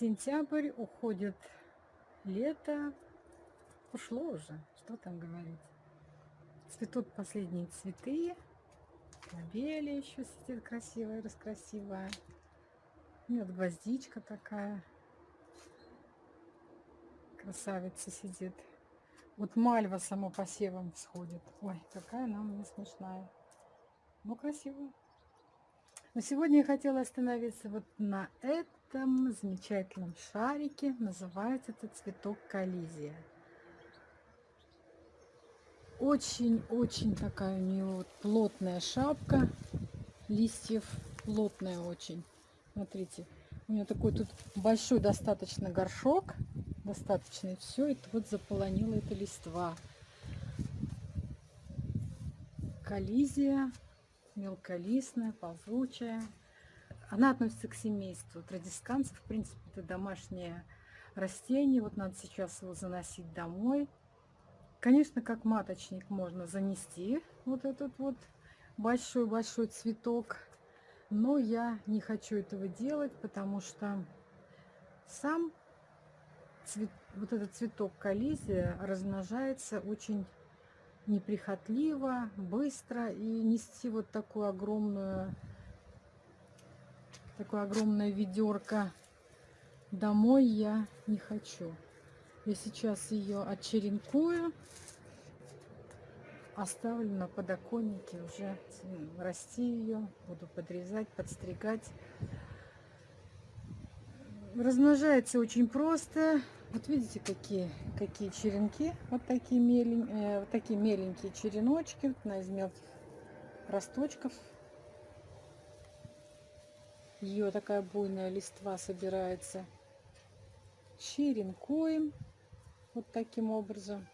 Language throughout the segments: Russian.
Сентябрь, уходит лето. Ушло уже, что там говорить. Цветут последние цветы. Лобелия еще сидит красивая, раскрасивая. Нет, гвоздичка такая. Красавица сидит. Вот мальва само посевом всходит. Ой, какая она мне смешная. Ну, красивая. Но сегодня я хотела остановиться вот на этом замечательном шарике. Называется это цветок коллизия. Очень-очень такая у нее вот плотная шапка листьев. Плотная очень. Смотрите, у меня такой тут большой достаточно горшок. Достаточно. И все это вот заполонило это листва. Коллизия мелколистная, ползучая. Она относится к семейству традисканцев. В принципе, это домашнее растение. Вот надо сейчас его заносить домой. Конечно, как маточник можно занести вот этот вот большой-большой цветок. Но я не хочу этого делать, потому что сам цвет, вот этот цветок коллизия размножается очень неприхотливо, быстро и нести вот такую огромную, такое огромное ведерко домой я не хочу. Я сейчас ее отчеренкую, оставлю на подоконнике уже расти ее, буду подрезать, подстригать. Размножается очень просто. Вот видите, какие, какие черенки. Вот такие, мелень, э, вот такие меленькие череночки вот на из мелких росточков. Ее такая буйная листва собирается. Черенкуем вот таким образом.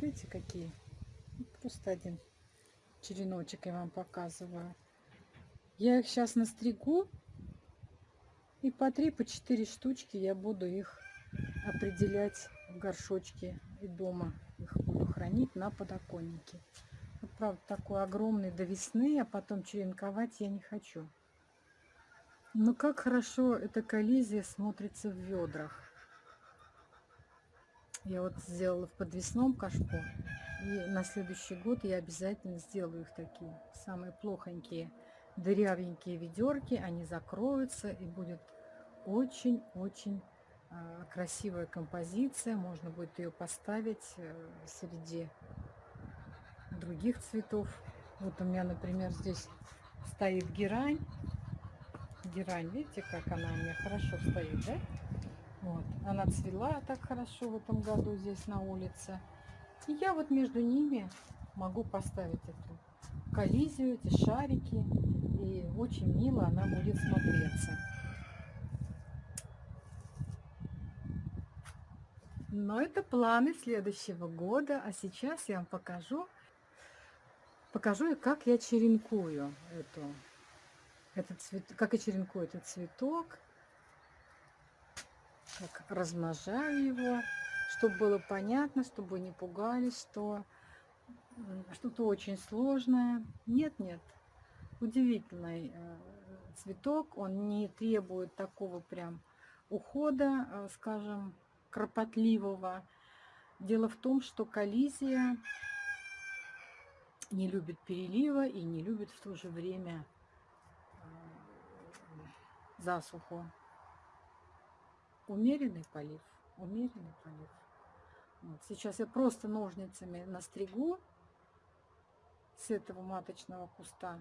Видите, какие? Просто один череночек я вам показываю. Я их сейчас настригу и по 3, по 4 штучки я буду их определять в горшочке и дома. Их буду хранить на подоконнике. Вот, правда, такой огромный до весны, а потом черенковать я не хочу. Но как хорошо эта коллизия смотрится в ведрах. Я вот сделала в подвесном кашпо. И на следующий год я обязательно сделаю их такие, самые плохонькие дырявенькие ведерки, они закроются и будет очень-очень а, красивая композиция. Можно будет ее поставить э, среди других цветов. Вот у меня, например, здесь стоит герань. Герань, видите, как она у меня хорошо стоит, да? Вот. Она цвела так хорошо в этом году здесь на улице. И я вот между ними могу поставить эту коллизию, эти шарики. И очень мило она будет смотреться. Но это планы следующего года. А сейчас я вам покажу, покажу, как я черенкую эту, этот цвет, как я черенкую этот цветок, как размножаю его, чтобы было понятно, чтобы не пугались, что что-то очень сложное. Нет, нет, удивительный э, цветок, он не требует такого прям ухода, э, скажем, кропотливого. Дело в том, что коллизия не любит перелива и не любит в то же время засуху. Умеренный полив, умеренный полив. Вот. Сейчас я просто ножницами настригу с этого маточного куста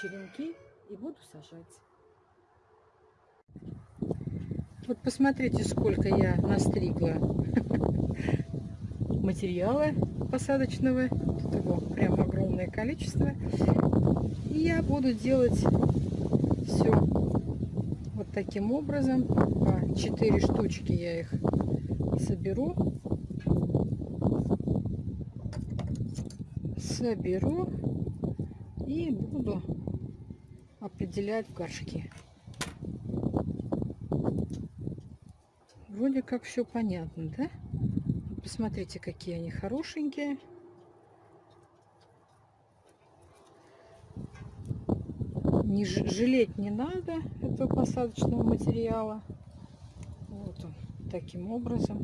черенки и буду сажать. Вот посмотрите, сколько я настригла материала посадочного. Тут его прям огромное количество. И я буду делать все вот таким образом. По 4 штучки я их соберу. Соберу и буду определять в горшки. Вроде как все понятно, да? Посмотрите, какие они хорошенькие. Не жалеть не надо этого посадочного материала. Вот он таким образом.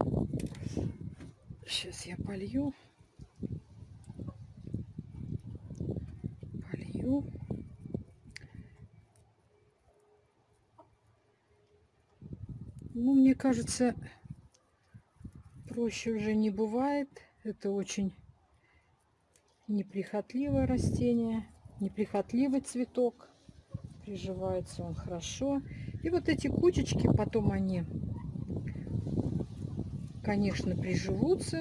Сейчас я полью. Полью. Ну, мне кажется, проще уже не бывает. Это очень неприхотливое растение, неприхотливый цветок. Приживается он хорошо. И вот эти кучечки, потом они, конечно, приживутся.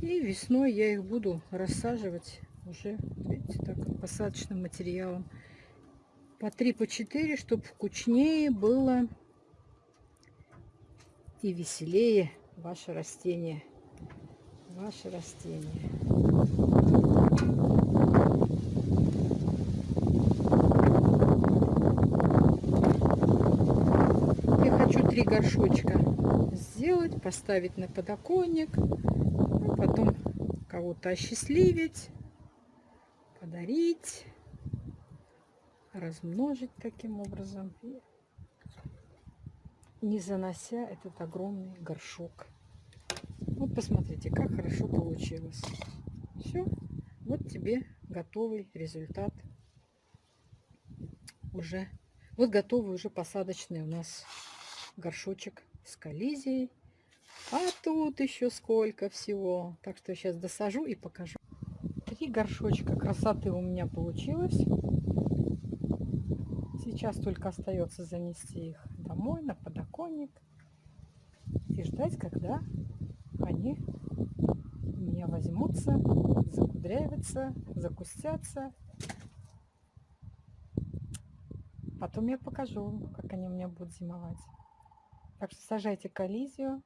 И весной я их буду рассаживать уже, видите, так, посадочным материалом. По 3, по 4, чтобы вкучнее было и веселее ваше растение. Ваше растение. Я хочу три горшочка сделать, поставить на подоконник, а потом кого-то осчастливить, подарить, размножить таким образом, не занося этот огромный горшок. Вот посмотрите, как хорошо получилось. Все, вот тебе готовый результат. Уже, вот готовый уже посадочный у нас горшочек с коллизией. А тут еще сколько всего. Так что я сейчас досажу и покажу. Три горшочка красоты у меня получилось. Сейчас только остается занести их домой, на подоконник. И ждать, когда они у меня возьмутся, закудрявятся, закустятся. Потом я покажу, как они у меня будут зимовать. Так что сажайте коллизию.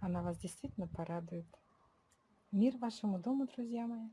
Она вас действительно порадует. Мир вашему дому, друзья мои.